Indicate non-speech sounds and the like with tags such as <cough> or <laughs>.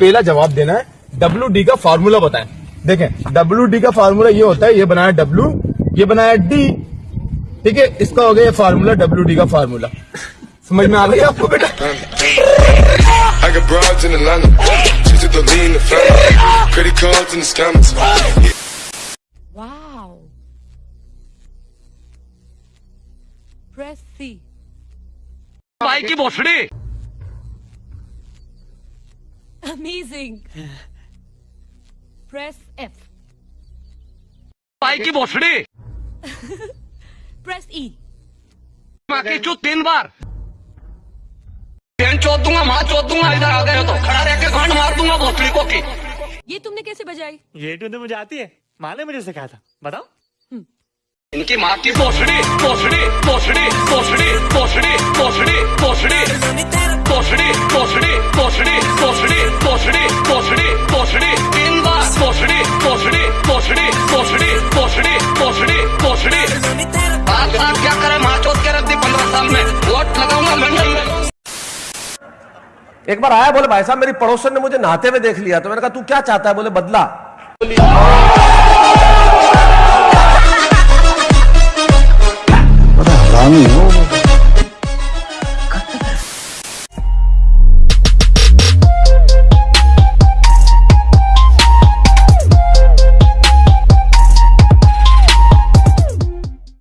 पहला जवाब देना है डब्ल्यू डी का फार्मूला बताएँ। देखें डब्ल्यू डी का फार्मूला ये होता है ये बनाया डब्ल्यू ये बनाया डी ठीक है इसका हो गया ये फार्मूला डब्ल्यू डी का फार्मूला समझ में आ गई आपको बेटा? I got broads <laughs> Amazing. Press F. भाई की भोसड़ी। <laughs> Press E. माँ की चू तीन बार। पेन चोद दूँगा माँ चोद दूँगा इधर आ गए हो तो खड़ा रह के गांड मार दूँगा भोसड़ी को की। ये तुमने कैसे बजाई? ये ट्यून तो मुझे आती है। माँ ने मुझे सिखाया था। बताओ। इनकी माँ की भोसड़ी भोसड़ी भोसड़ी। भोसड़ी भोसड़ी भोसड़ी भोसड़ी भोसड़ी भोसड़ी भोसड़ी तीन बार भोसड़ी भोसड़ी भोसड़ी भोसड़ी भोसड़ी बात बात क्या करे माँ के रख दी पंद्रह साल में वोट लगाऊँगा में एक बार आया बोले भाई साहब मेरी पड़ोसन ने मुझे नहाते हुए देख लिया तो मैंने कहा तू क्या चाहता है बोले बदला